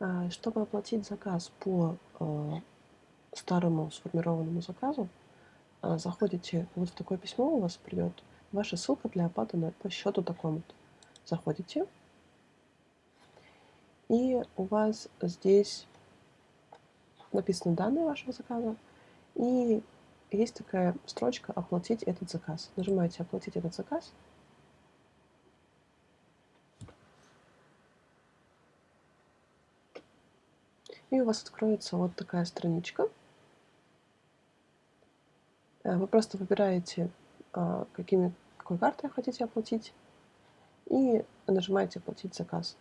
А, чтобы оплатить заказ по э, старому сформированному заказу, а, заходите, вот в такое письмо у вас придет, ваша ссылка для оплаты на, по счету такому-то. Заходите, и у вас здесь написаны данные вашего заказа, и есть такая строчка «Оплатить этот заказ». Нажимаете «Оплатить этот заказ», И у вас откроется вот такая страничка. Э, вы просто выбираете, а, какими, какой картой хотите оплатить, и нажимаете «Оплатить заказ».